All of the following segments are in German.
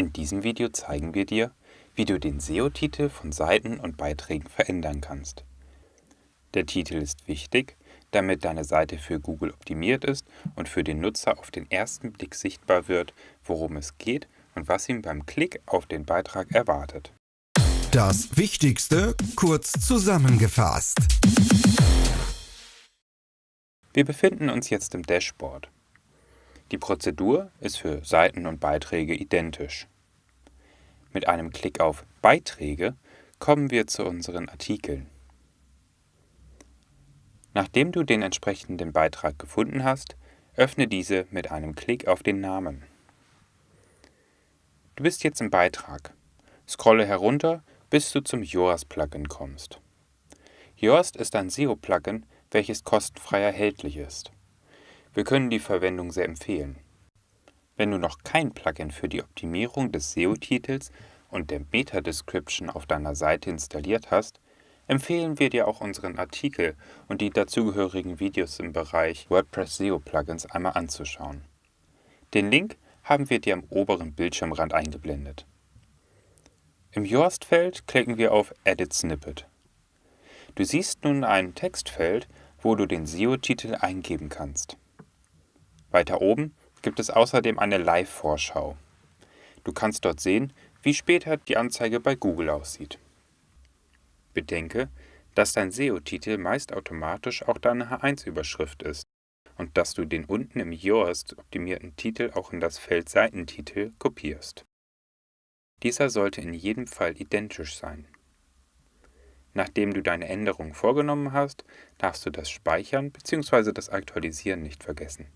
In diesem Video zeigen wir dir, wie du den SEO-Titel von Seiten und Beiträgen verändern kannst. Der Titel ist wichtig, damit deine Seite für Google optimiert ist und für den Nutzer auf den ersten Blick sichtbar wird, worum es geht und was ihn beim Klick auf den Beitrag erwartet. Das Wichtigste kurz zusammengefasst. Wir befinden uns jetzt im Dashboard. Die Prozedur ist für Seiten und Beiträge identisch. Mit einem Klick auf Beiträge kommen wir zu unseren Artikeln. Nachdem du den entsprechenden Beitrag gefunden hast, öffne diese mit einem Klick auf den Namen. Du bist jetzt im Beitrag. Scrolle herunter, bis du zum Yoast-Plugin kommst. Yoast ist ein SEO-Plugin, welches kostenfrei erhältlich ist. Wir können die Verwendung sehr empfehlen. Wenn du noch kein Plugin für die Optimierung des SEO-Titels und der Meta-Description auf deiner Seite installiert hast, empfehlen wir dir auch unseren Artikel und die dazugehörigen Videos im Bereich WordPress SEO Plugins einmal anzuschauen. Den Link haben wir dir am oberen Bildschirmrand eingeblendet. Im Yoast-Feld klicken wir auf Edit Snippet. Du siehst nun ein Textfeld, wo du den SEO-Titel eingeben kannst. Weiter oben gibt es außerdem eine Live-Vorschau. Du kannst dort sehen, wie später die Anzeige bei Google aussieht. Bedenke, dass dein SEO-Titel meist automatisch auch deine H1-Überschrift ist und dass du den unten im Yoast optimierten Titel auch in das Feld Seitentitel kopierst. Dieser sollte in jedem Fall identisch sein. Nachdem du deine Änderungen vorgenommen hast, darfst du das Speichern bzw. das Aktualisieren nicht vergessen.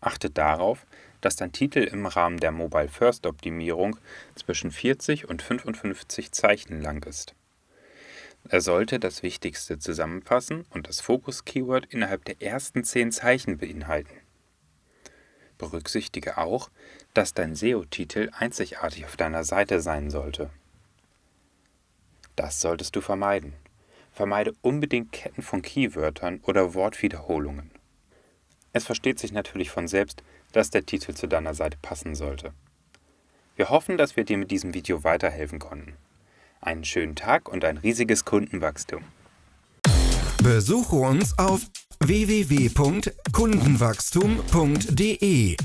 Achte darauf, dass dein Titel im Rahmen der Mobile First Optimierung zwischen 40 und 55 Zeichen lang ist. Er sollte das Wichtigste zusammenfassen und das Fokus-Keyword innerhalb der ersten 10 Zeichen beinhalten. Berücksichtige auch, dass dein SEO-Titel einzigartig auf deiner Seite sein sollte. Das solltest du vermeiden. Vermeide unbedingt Ketten von Keywörtern oder Wortwiederholungen. Es versteht sich natürlich von selbst, dass der Titel zu deiner Seite passen sollte. Wir hoffen, dass wir dir mit diesem Video weiterhelfen konnten. Einen schönen Tag und ein riesiges Kundenwachstum. Besuche uns auf www.kundenwachstum.de